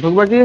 ঢুকবা কি